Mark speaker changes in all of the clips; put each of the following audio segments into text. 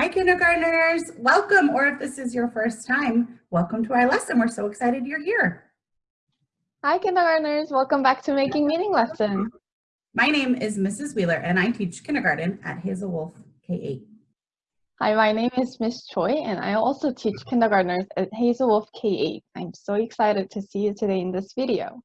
Speaker 1: Hi kindergartners, welcome, or if this is your first time, welcome to our lesson. We're so excited you're here.
Speaker 2: Hi kindergartners, welcome back to Making Meaning lesson.
Speaker 1: My name is Mrs. Wheeler and I teach kindergarten at Hazel Wolf K-8.
Speaker 2: Hi, my name is Miss Choi and I also teach kindergartners at Hazel Wolf K-8. I'm so excited to see you today in this video.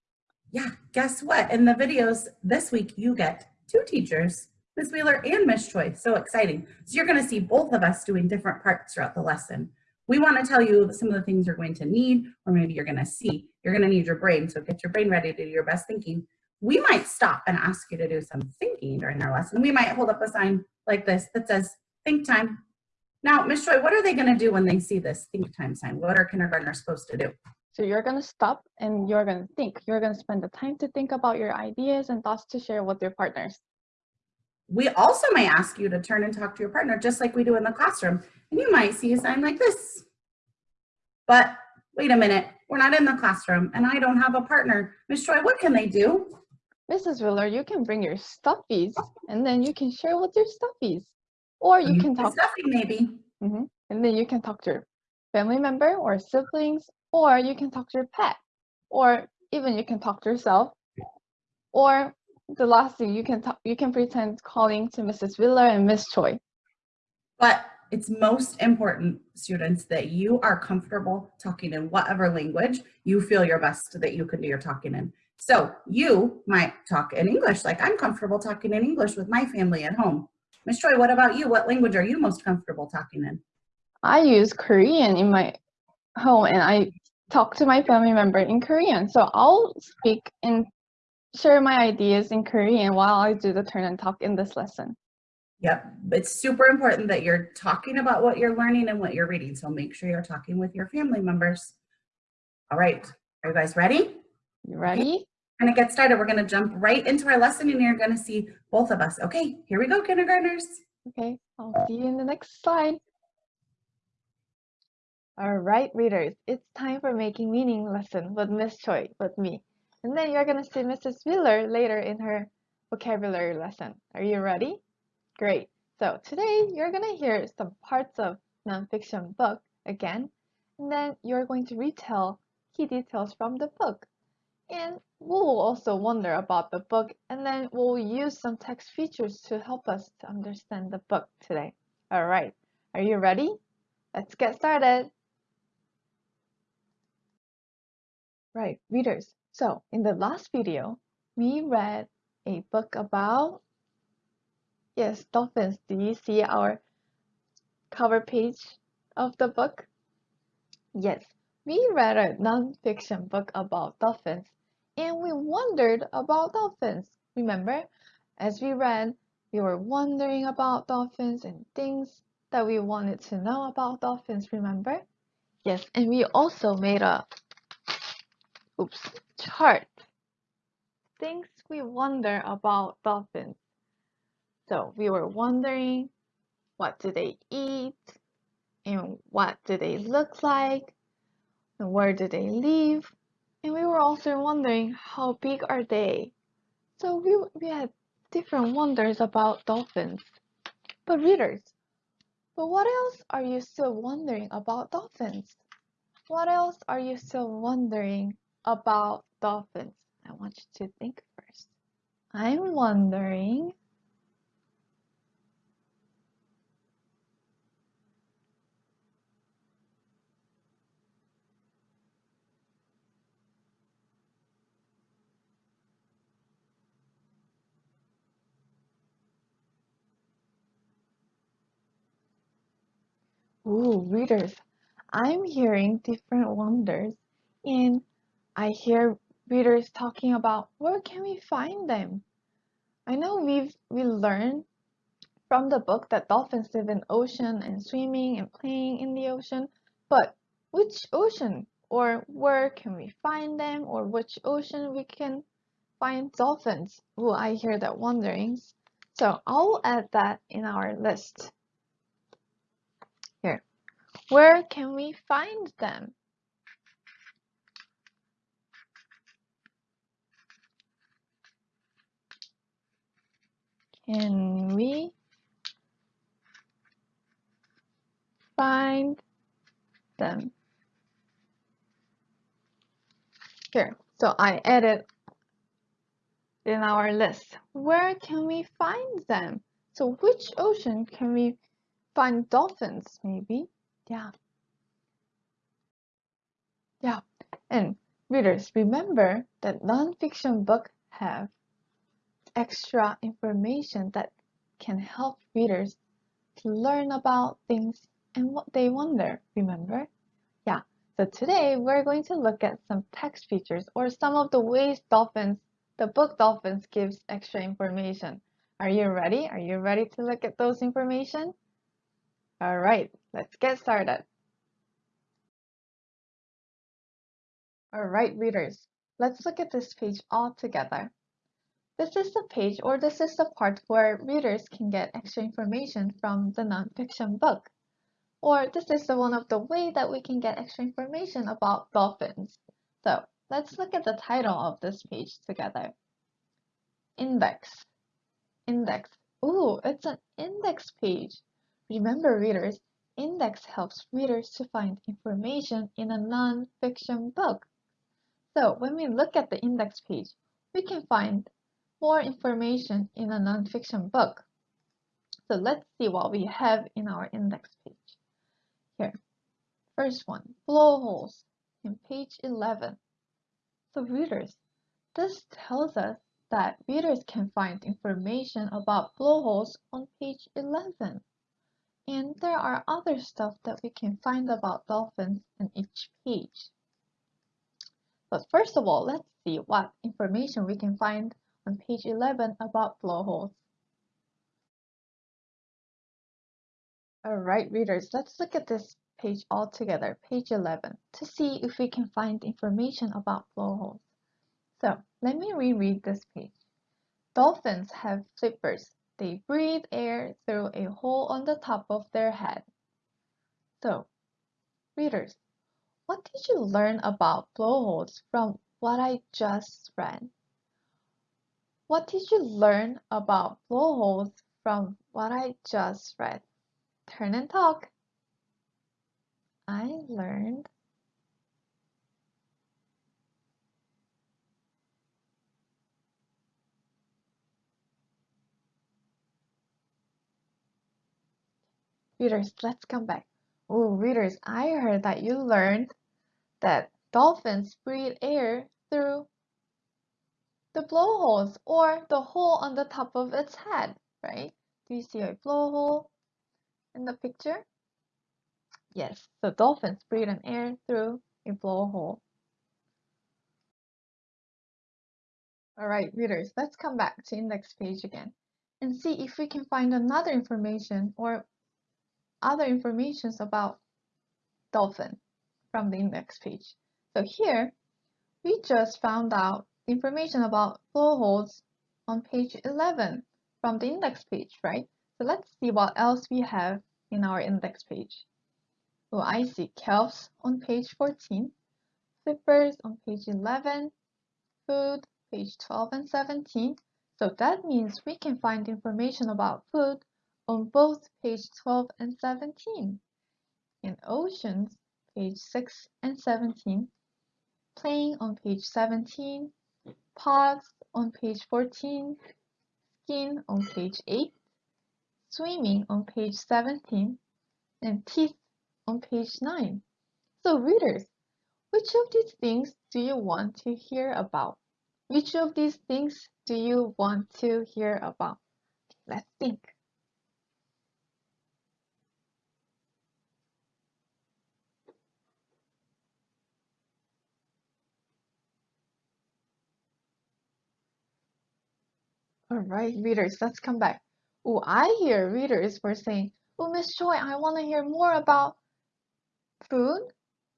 Speaker 1: Yeah, guess what? In the videos this week, you get two teachers Ms. Wheeler and Ms. Choi. So exciting. So you're going to see both of us doing different parts throughout the lesson. We want to tell you some of the things you're going to need, or maybe you're going to see. You're going to need your brain, so get your brain ready to do your best thinking. We might stop and ask you to do some thinking during our lesson. We might hold up a sign like this that says, think time. Now, Ms. Choi, what are they going to do when they see this think time sign? What are kindergartners supposed to do?
Speaker 2: So you're going to stop and you're going to think. You're going to spend the time to think about your ideas and thoughts to share with your partners.
Speaker 1: We also may ask you to turn and talk to your partner just like we do in the classroom. And you might see a sign like this. But wait a minute, we're not in the classroom and I don't have a partner. Miss Choi, what can they do?
Speaker 2: Mrs. Wheeler, you can bring your stuffies and then you can share with your stuffies. Or you can talk.
Speaker 1: Stuffy maybe.
Speaker 2: Mm -hmm. And then you can talk to your family member or siblings, or you can talk to your pet, or even you can talk to yourself, or the last thing you can talk, you can pretend calling to Mrs. Wheeler and Miss Choi.
Speaker 1: But it's most important, students, that you are comfortable talking in whatever language you feel your best that you can do your talking in. So you might talk in English, like I'm comfortable talking in English with my family at home. Miss Choi, what about you? What language are you most comfortable talking in?
Speaker 2: I use Korean in my home and I talk to my family member in Korean. So I'll speak in share my ideas in Korean while I do the turn and talk in this lesson.
Speaker 1: Yep, it's super important that you're talking about what you're learning and what you're reading. So make sure you're talking with your family members. All right, are you guys ready?
Speaker 2: You ready? Okay.
Speaker 1: We're gonna get started. We're gonna jump right into our lesson and you're gonna see both of us. Okay, here we go, kindergartners.
Speaker 2: Okay, I'll see you in the next slide. All right, readers, it's time for making meaning lesson with Miss Choi, with me. And then you're going to see Mrs. Wheeler later in her vocabulary lesson. Are you ready? Great. So today you're going to hear some parts of nonfiction book again, and then you're going to retell key details from the book. And we'll also wonder about the book, and then we'll use some text features to help us to understand the book today. All right, are you ready? Let's get started. Right, readers, so in the last video, we read a book about, yes, dolphins. Do you see our cover page of the book? Yes, we read a non-fiction book about dolphins and we wondered about dolphins. Remember, as we read, we were wondering about dolphins and things that we wanted to know about dolphins, remember? Yes, and we also made a, oops, chart. Things we wonder about dolphins. So we were wondering what do they eat? And what do they look like? And where do they live? And we were also wondering how big are they? So we, we had different wonders about dolphins. But readers but what else are you still wondering about dolphins? What else are you still wondering about dolphins I want you to think first. I'm wondering Ooh, readers, I'm hearing different wonders and I hear readers talking about where can we find them? I know we've we learned from the book that dolphins live in ocean and swimming and playing in the ocean, but which ocean or where can we find them or which ocean we can find dolphins? Oh, I hear that wonderings. So I'll add that in our list. Here. Where can we find them? can we find them? Here, so I added in our list. Where can we find them? So which ocean can we find dolphins maybe? Yeah. Yeah, and readers, remember that nonfiction book have extra information that can help readers to learn about things and what they wonder, remember? Yeah, so today we're going to look at some text features or some of the ways dolphins, the book Dolphins gives extra information. Are you ready? Are you ready to look at those information? All right, let's get started. All right, readers, let's look at this page all together. This is the page or this is the part where readers can get extra information from the nonfiction book. Or this is the one of the way that we can get extra information about dolphins. So let's look at the title of this page together. Index. Index. Ooh, it's an index page. Remember readers, index helps readers to find information in a non-fiction book. So when we look at the index page, we can find more information in a nonfiction book. So let's see what we have in our index page. Here, first one, blowholes in page 11. So readers, this tells us that readers can find information about blowholes on page 11. And there are other stuff that we can find about dolphins in each page. But first of all, let's see what information we can find on page 11 about blowholes. Alright readers, let's look at this page all together, page 11, to see if we can find information about blowholes. So let me reread this page. Dolphins have flippers. They breathe air through a hole on the top of their head. So, readers, what did you learn about blowholes from what I just read? What did you learn about blowholes from what I just read? Turn and talk. I learned Readers, let's come back. Oh, readers, I heard that you learned that dolphins breathe air through blowholes or the hole on the top of its head, right? Do you see a blowhole in the picture? Yes, so dolphins breathe in air through a blowhole. All right, readers, let's come back to index page again and see if we can find another information or other informations about dolphin from the index page. So here, we just found out information about blowholes on page 11 from the index page, right? So let's see what else we have in our index page. So I see kelps on page 14, flippers on page 11, food, page 12 and 17. So that means we can find information about food on both page 12 and 17. In oceans, page 6 and 17, playing on page 17, pods on page 14, skin on page 8, swimming on page 17, and teeth on page 9. So readers, which of these things do you want to hear about? Which of these things do you want to hear about? Let's think. All right, readers, let's come back. Oh, I hear readers were saying, oh, Miss Choi, I want to hear more about food.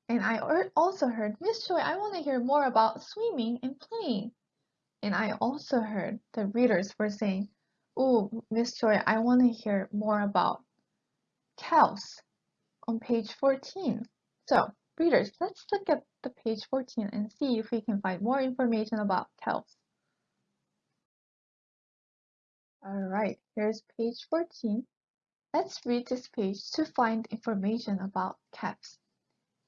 Speaker 2: And I also heard, Miss Choi, I want to hear more about swimming and playing. And I also heard the readers were saying, oh, Miss Choi, I want to hear more about cows on page 14. So, readers, let's look at the page 14 and see if we can find more information about cows. Alright, here's page 14. Let's read this page to find information about calves.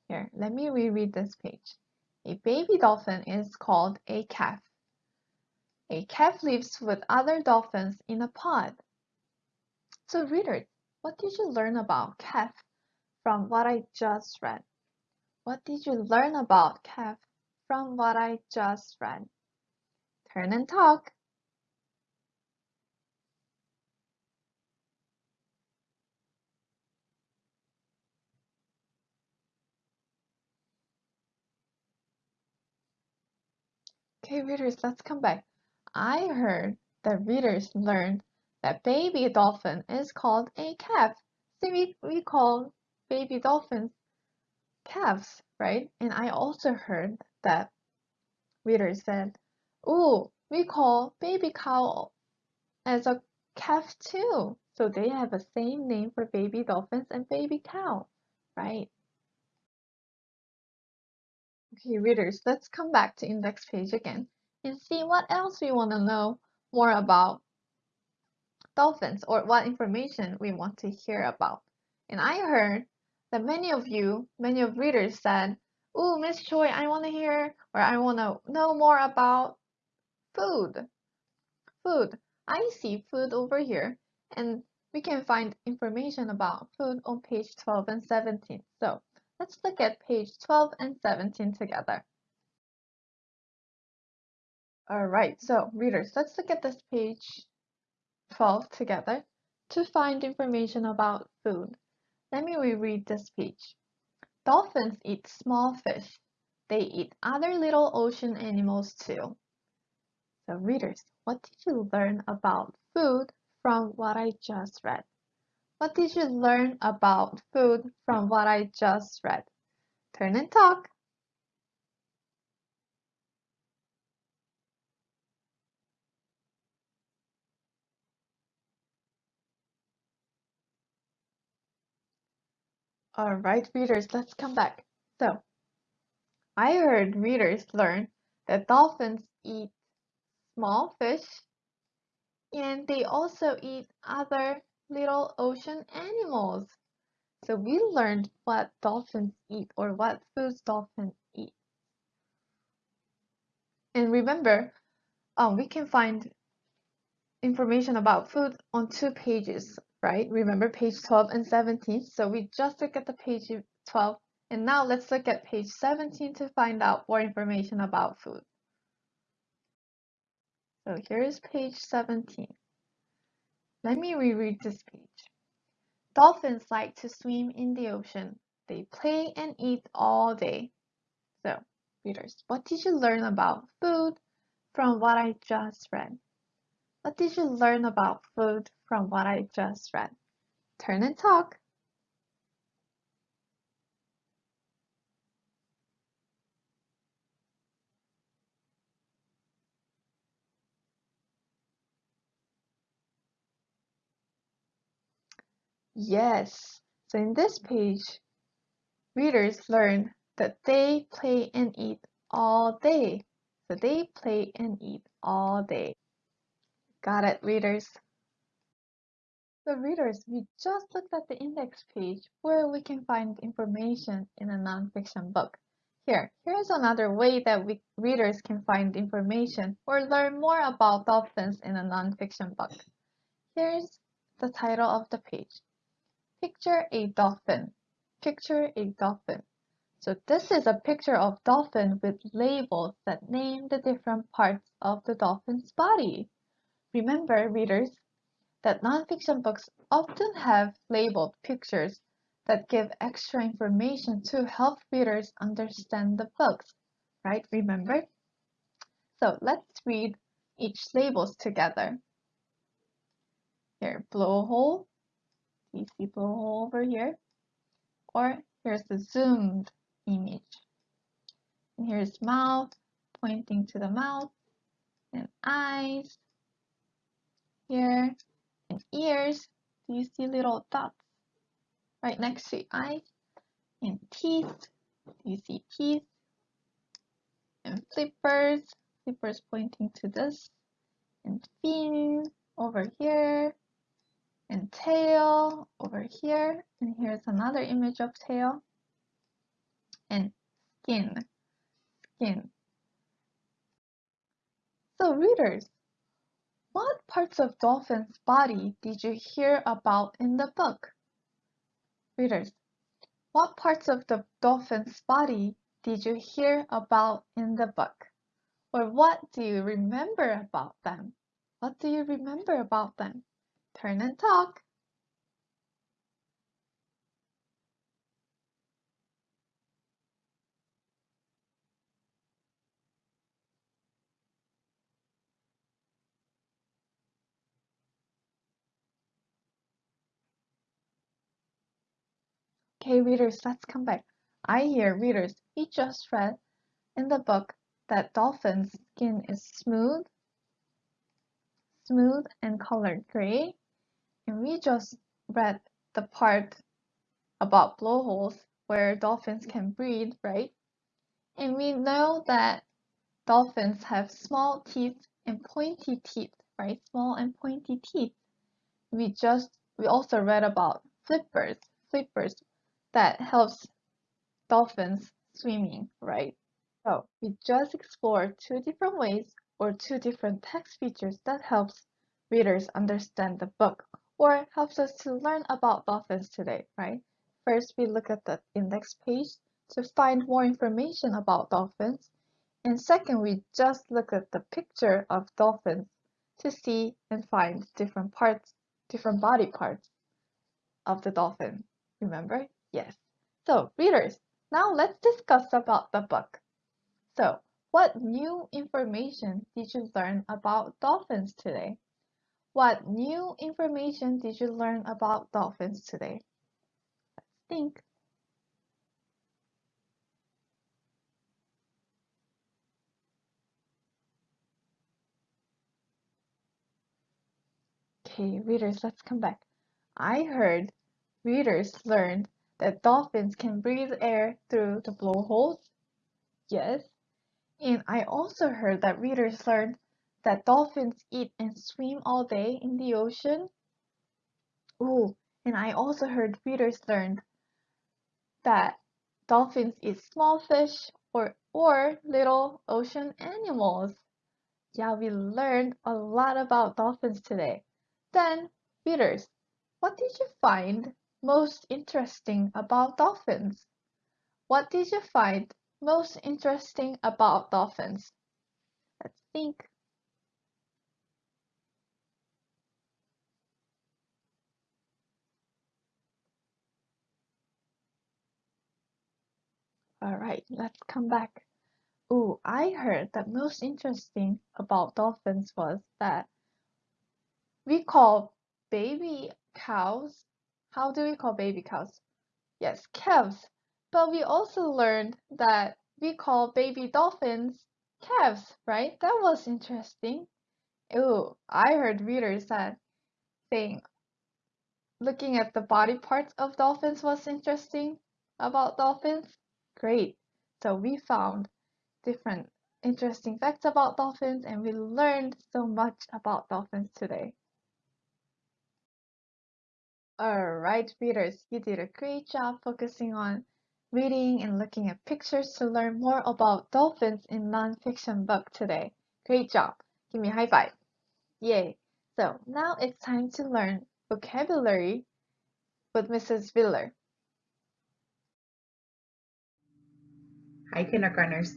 Speaker 2: Here, let me reread this page. A baby dolphin is called a calf. A calf lives with other dolphins in a pod. So reader, what did you learn about calf from what I just read? What did you learn about calf from what I just read? Turn and talk. Okay, readers, let's come back. I heard that readers learned that baby dolphin is called a calf. See, we, we call baby dolphins calves, right? And I also heard that readers said, oh, we call baby cow as a calf too. So they have the same name for baby dolphins and baby cow, right? Okay, readers, let's come back to index page again and see what else we want to know more about dolphins or what information we want to hear about. And I heard that many of you, many of readers said, Oh, Miss Choi, I want to hear or I want to know more about food. Food. I see food over here and we can find information about food on page 12 and 17. So let's look at page 12 and 17 together. All right, so readers, let's look at this page 12 together to find information about food. Let me reread this page. Dolphins eat small fish. They eat other little ocean animals too. So readers, what did you learn about food from what I just read? What did you learn about food from what I just read? Turn and talk. All right, readers, let's come back. So, I heard readers learn that dolphins eat small fish and they also eat other little ocean animals. So we learned what dolphins eat or what foods dolphins eat. And remember, um, we can find information about food on two pages right? Remember page 12 and 17. So we just look at the page 12 and now let's look at page 17 to find out more information about food. So here's page 17. Let me reread this page. Dolphins like to swim in the ocean. They play and eat all day. So, readers, what did you learn about food from what I just read? What did you learn about food from what I just read? Turn and talk. Yes, so in this page, readers learn that they play and eat all day. So they play and eat all day. Got it, readers? So readers, we just looked at the index page where we can find information in a nonfiction book. Here, here's another way that we readers can find information or learn more about dolphins in a nonfiction book. Here's the title of the page. Picture a dolphin. Picture a dolphin. So this is a picture of dolphin with labels that name the different parts of the dolphin's body. Remember, readers, that nonfiction books often have labeled pictures that give extra information to help readers understand the books, right? Remember? So let's read each labels together. Here, blowhole. You see blowhole over here? Or here's the zoomed image. And here's mouth, pointing to the mouth, and eyes, here and ears. Do you see little dots right next to eyes? And teeth. Do you see teeth? And flippers. Flippers pointing to this. And fin over here. And tail over here. And here's another image of tail. And skin. skin. So readers, what parts of dolphin's body did you hear about in the book? Readers, what parts of the dolphin's body did you hear about in the book? Or what do you remember about them? What do you remember about them? Turn and talk. Okay, readers, let's come back. I hear readers, we just read in the book that dolphin's skin is smooth, smooth and colored gray. And we just read the part about blowholes where dolphins can breathe, right? And we know that dolphins have small teeth and pointy teeth, right? Small and pointy teeth. We just, we also read about flippers, flippers that helps dolphins swimming, right? So we just explored two different ways or two different text features that helps readers understand the book or helps us to learn about dolphins today, right? First, we look at the index page to find more information about dolphins. And second, we just look at the picture of dolphins to see and find different parts, different body parts of the dolphin. Remember? Yes. So, readers, now let's discuss about the book. So, what new information did you learn about dolphins today? What new information did you learn about dolphins today? Let's think. Okay, readers, let's come back. I heard readers learned that dolphins can breathe air through the blowholes. Yes. And I also heard that readers learned that dolphins eat and swim all day in the ocean. Oh, and I also heard readers learned that dolphins eat small fish or, or little ocean animals. Yeah, we learned a lot about dolphins today. Then, readers, what did you find most interesting about dolphins? What did you find most interesting about dolphins? Let's think. All right, let's come back. Oh, I heard that most interesting about dolphins was that we call baby cows how do we call baby cows? Yes, calves. But we also learned that we call baby dolphins calves, right? That was interesting. Oh, I heard readers that saying looking at the body parts of dolphins was interesting about dolphins. Great. So we found different interesting facts about dolphins and we learned so much about dolphins today. Alright, readers, you did a great job focusing on reading and looking at pictures to learn more about dolphins in nonfiction book today. Great job. Give me a high five. Yay. So now it's time to learn vocabulary with Mrs. Wheeler.
Speaker 1: Hi, kindergartners.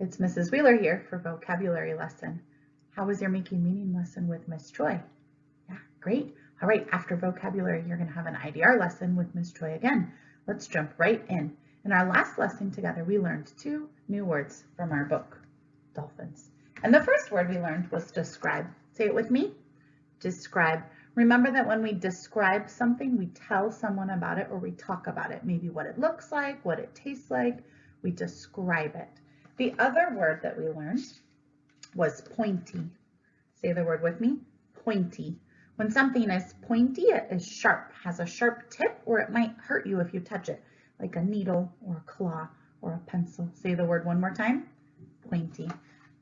Speaker 1: It's Mrs. Wheeler here for vocabulary lesson. How was your making meaning lesson with Miss Choi? Yeah, great. All right, after vocabulary, you're going to have an IDR lesson with Miss Choi again. Let's jump right in. In our last lesson together, we learned two new words from our book, dolphins. And the first word we learned was describe. Say it with me. Describe. Remember that when we describe something, we tell someone about it or we talk about it, maybe what it looks like, what it tastes like, we describe it. The other word that we learned was pointy. Say the word with me, pointy. When something is pointy, it is sharp, has a sharp tip, or it might hurt you if you touch it, like a needle or a claw or a pencil. Say the word one more time, pointy.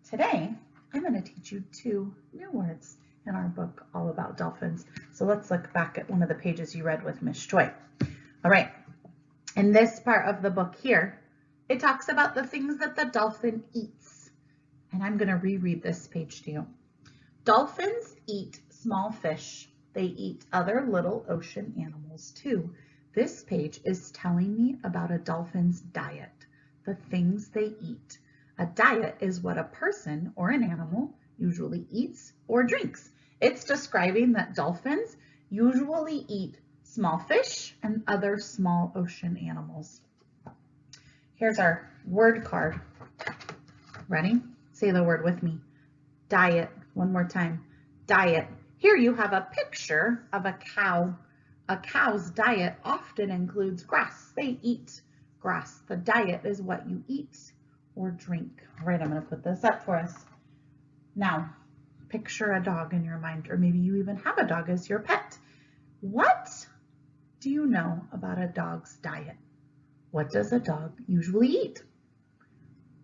Speaker 1: Today, I'm going to teach you two new words in our book all about dolphins. So let's look back at one of the pages you read with Miss Choi. All right, in this part of the book here, It talks about the things that the dolphin eats. And I'm gonna reread this page to you. Dolphins eat small fish. They eat other little ocean animals too. This page is telling me about a dolphin's diet, the things they eat. A diet is what a person or an animal usually eats or drinks. It's describing that dolphins usually eat small fish and other small ocean animals. Here's our word card. Ready? Say the word with me. Diet. One more time. Diet. Here you have a picture of a cow. A cow's diet often includes grass. They eat grass. The diet is what you eat or drink. All right, I'm going to put this up for us. Now, picture a dog in your mind, or maybe you even have a dog as your pet. What do you know about a dog's diet? What does a dog usually eat?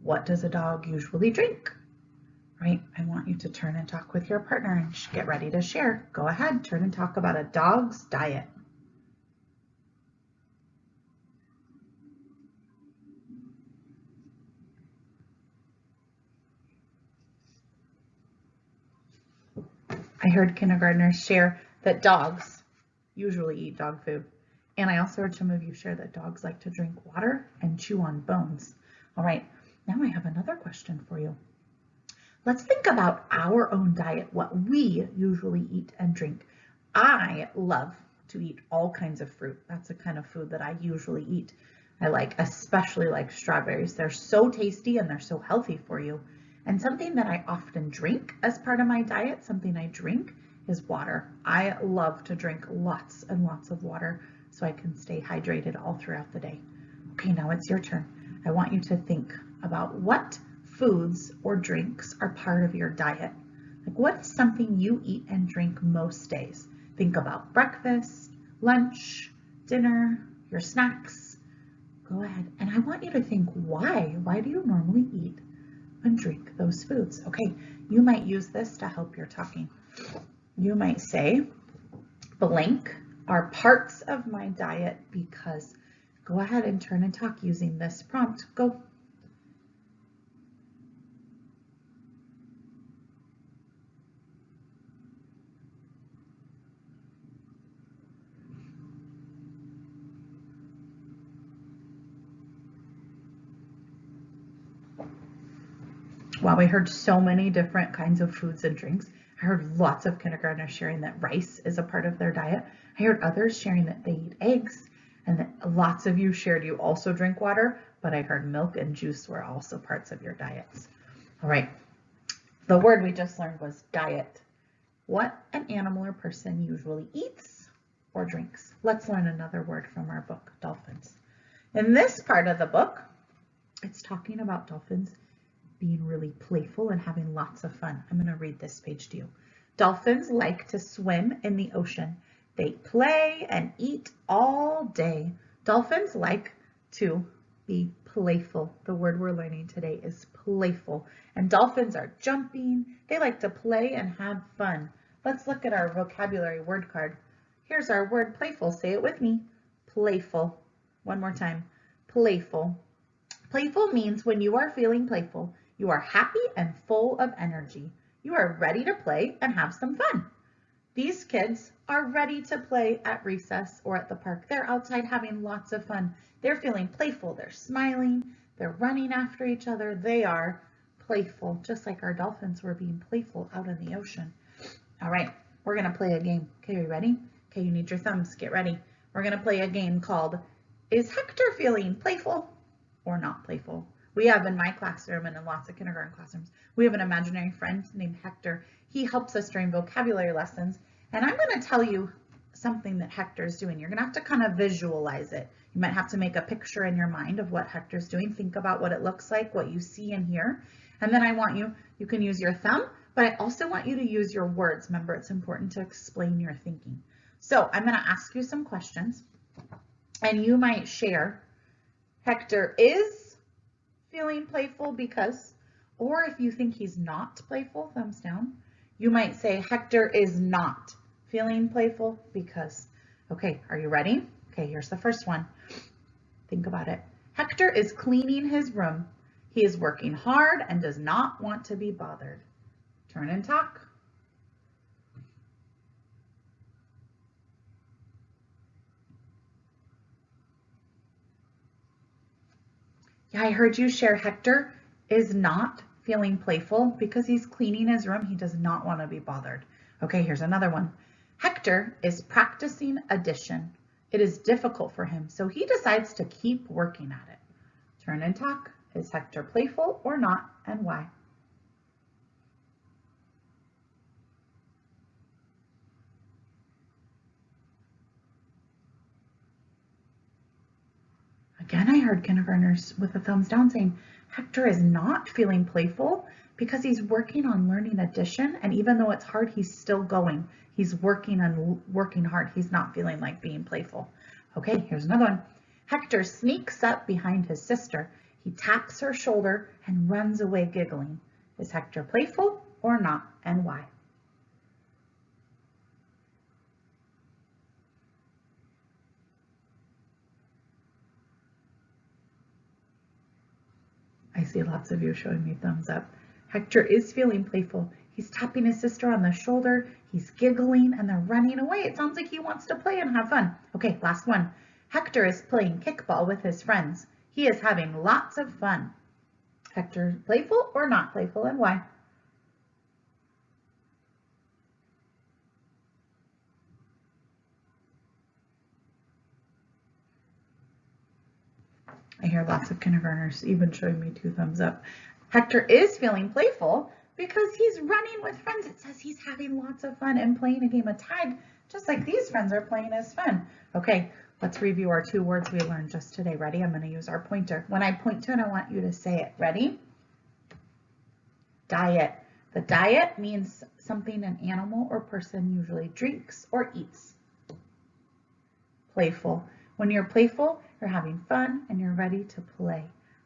Speaker 1: What does a dog usually drink? Right? I want you to turn and talk with your partner and get ready to share. Go ahead, turn and talk about a dog's diet. I heard kindergartners share that dogs usually eat dog food. And I also heard some of you share that dogs like to drink water and chew on bones. All right, now I have another question for you. Let's think about our own diet, what we usually eat and drink. I love to eat all kinds of fruit. That's the kind of food that I usually eat. I like, especially like strawberries. They're so tasty and they're so healthy for you. And something that I often drink as part of my diet, something I drink is water. I love to drink lots and lots of water so I can stay hydrated all throughout the day. Okay, now it's your turn. I want you to think about what foods or drinks are part of your diet. Like what's something you eat and drink most days? Think about breakfast, lunch, dinner, your snacks. Go ahead. And I want you to think why? Why do you normally eat and drink those foods? Okay, you might use this to help your talking. You might say, blank are parts of my diet because go ahead and turn and talk using this prompt. Go. Wow, we heard so many different kinds of foods and drinks. I heard lots of kindergartners sharing that rice is a part of their diet. I heard others sharing that they eat eggs and that lots of you shared you also drink water, but I heard milk and juice were also parts of your diets. All right, the word we just learned was diet. What an animal or person usually eats or drinks. Let's learn another word from our book, dolphins. In this part of the book, it's talking about dolphins being really playful and having lots of fun. I'm going to read this page to you. Dolphins like to swim in the ocean. They play and eat all day. Dolphins like to be playful. The word we're learning today is playful. And dolphins are jumping. They like to play and have fun. Let's look at our vocabulary word card. Here's our word playful. Say it with me. Playful. One more time. Playful. Playful means when you are feeling playful, you are happy and full of energy. You are ready to play and have some fun. These kids are ready to play at recess or at the park. They're outside having lots of fun. They're feeling playful. They're smiling. They're running after each other. They are playful, just like our dolphins were being playful out in the ocean. All right, we're going to play a game. Okay, are you ready? Okay, you need your thumbs. Get ready. We're going to play a game called Is Hector Feeling Playful or Not Playful? We have in my classroom and in lots of kindergarten classrooms, we have an imaginary friend named Hector. He helps us during vocabulary lessons. And I'm going to tell you something that Hector's doing. You're going to have to kind of visualize it. You might have to make a picture in your mind of what Hector's doing. Think about what it looks like, what you see and hear. And then I want you, you can use your thumb, but I also want you to use your words. Remember, it's important to explain your thinking. So I'm going to ask you some questions and you might share. Hector is feeling playful because, or if you think he's not playful, thumbs down, you might say Hector is not feeling playful because. Okay, are you ready? Okay, here's the first one. Think about it. Hector is cleaning his room. He is working hard and does not want to be bothered. Turn and talk. Yeah, I heard you share Hector is not feeling playful because he's cleaning his room. He does not want to be bothered. Okay, here's another one. Hector is practicing addition. It is difficult for him, so he decides to keep working at it. Turn and talk. Is Hector playful or not, and why? Again, I heard kindergartners with a thumbs down saying, Hector is not feeling playful because he's working on learning addition. And even though it's hard, he's still going. He's working and working hard. He's not feeling like being playful. Okay, here's another one. Hector sneaks up behind his sister. He taps her shoulder and runs away giggling. Is Hector playful or not, and why? I see lots of you showing me thumbs up. Hector is feeling playful. He's tapping his sister on the shoulder. He's giggling and they're running away. It sounds like he wants to play and have fun. Okay, last one. Hector is playing kickball with his friends. He is having lots of fun. Hector, playful or not playful and why? I hear lots of kindergartners even showing me two thumbs up. Hector is feeling playful because he's running with friends. It says he's having lots of fun and playing a game of tag, just like these friends are playing as fun. Okay, let's review our two words we learned just today. Ready? I'm going to use our pointer. When I point to it, I want you to say it. Ready? Diet. The diet means something an animal or person usually drinks or eats. Playful. When you're playful, you're having fun and you're ready to play.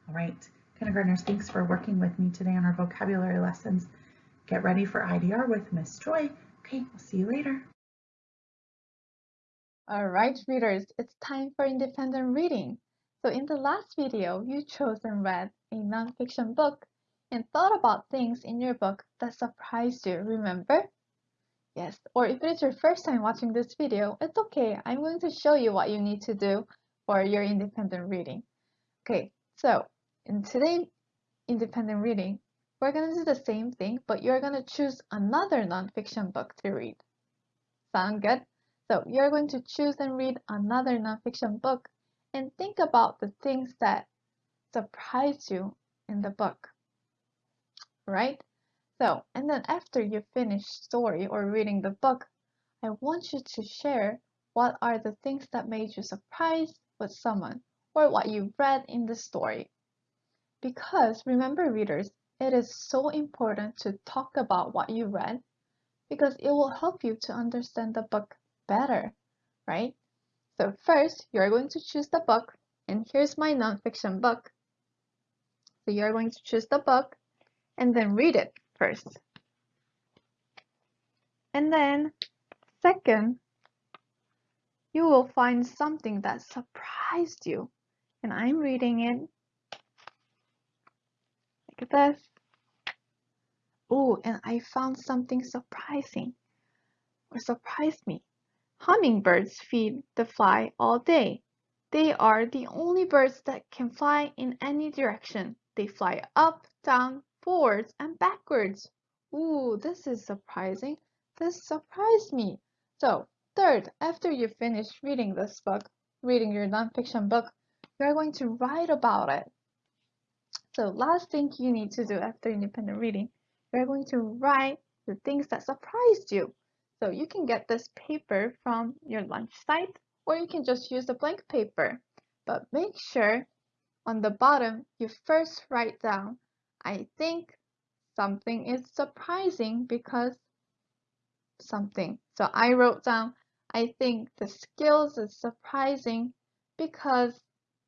Speaker 1: All right, kindergartners, thanks for working with me today on our vocabulary lessons. Get ready for IDR with Miss Choi. Okay, we'll see you later.
Speaker 2: All right, readers, it's time for independent reading. So in the last video, you chose and read a nonfiction book and thought about things in your book that surprised you, remember? Yes, or if it is your first time watching this video, it's okay. I'm going to show you what you need to do for your independent reading. Okay, so in today's independent reading, we're going to do the same thing, but you're going to choose another nonfiction book to read. Sound good? So you're going to choose and read another nonfiction book and think about the things that surprised you in the book, right? So, and then after you finish story or reading the book, I want you to share what are the things that made you surprised with someone or what you read in the story. Because remember readers, it is so important to talk about what you read because it will help you to understand the book better, right? So first, you're going to choose the book and here's my nonfiction book. So you're going to choose the book and then read it first. And then second, you will find something that surprised you. And I'm reading it like this. Oh, and I found something surprising or surprised me. Hummingbirds feed the fly all day. They are the only birds that can fly in any direction. They fly up, down, forwards and backwards. Ooh, this is surprising. This surprised me. So, third, after you finish reading this book, reading your nonfiction book, you're going to write about it. So, last thing you need to do after independent reading, you're going to write the things that surprised you. So, you can get this paper from your lunch site, or you can just use a blank paper. But make sure on the bottom, you first write down I think something is surprising because something. So I wrote down, I think the skills is surprising because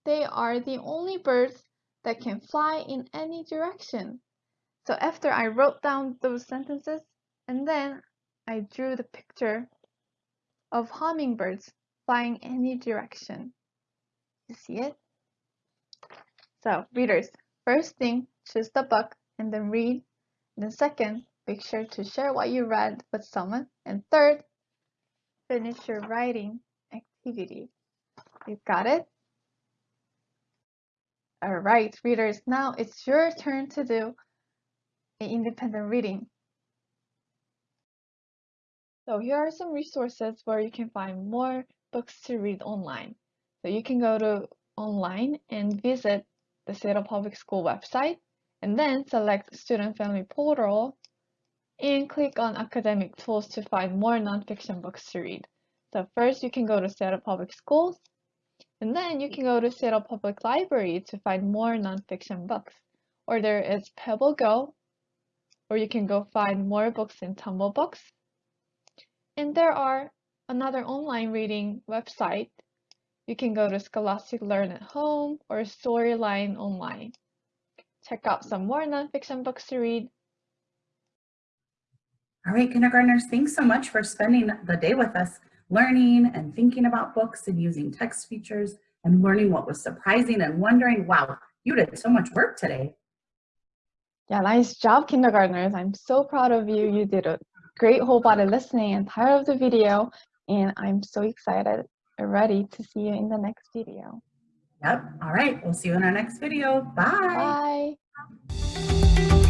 Speaker 2: they are the only birds that can fly in any direction. So after I wrote down those sentences and then I drew the picture of hummingbirds flying any direction. You see it? So readers, first thing, choose the book and then read. Then second, make sure to share what you read with someone. And third, finish your writing activity. You got it? All right, readers, now it's your turn to do independent reading. So here are some resources where you can find more books to read online. So you can go to online and visit the Seattle Public School website and then select Student Family Portal and click on Academic Tools to find more nonfiction books to read. So first you can go to Seattle Public Schools and then you can go to Seattle Public Library to find more nonfiction books. Or there is Pebble Go, or you can go find more books in Tumble Books. And there are another online reading website. You can go to Scholastic Learn at Home or Storyline Online. Check out some more nonfiction books to read.
Speaker 1: All right, kindergartners, thanks so much for spending the day with us, learning and thinking about books and using text features and learning what was surprising and wondering, wow, you did so much work today.
Speaker 2: Yeah, nice job, kindergartners. I'm so proud of you. You did a great whole body listening and entire of the video, and I'm so excited ready to see you in the next video.
Speaker 1: Yep. All right. We'll see you in our next video. Bye.
Speaker 2: Bye.